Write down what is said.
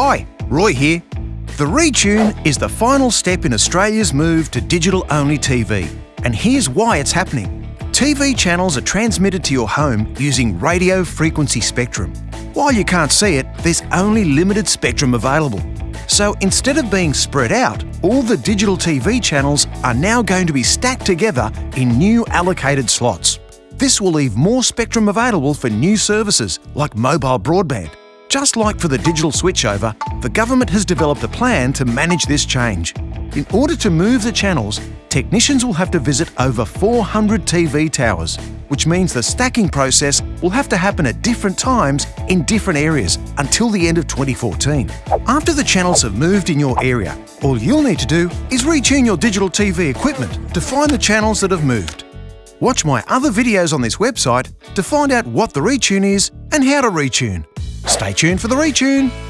Hi, Roy here. The Retune is the final step in Australia's move to digital-only TV. And here's why it's happening. TV channels are transmitted to your home using radio frequency spectrum. While you can't see it, there's only limited spectrum available. So instead of being spread out, all the digital TV channels are now going to be stacked together in new allocated slots. This will leave more spectrum available for new services like mobile broadband. Just like for the digital switchover, the government has developed a plan to manage this change. In order to move the channels, technicians will have to visit over 400 TV towers, which means the stacking process will have to happen at different times in different areas until the end of 2014. After the channels have moved in your area, all you'll need to do is retune your digital TV equipment to find the channels that have moved. Watch my other videos on this website to find out what the retune is and how to retune. Stay tuned for the retune!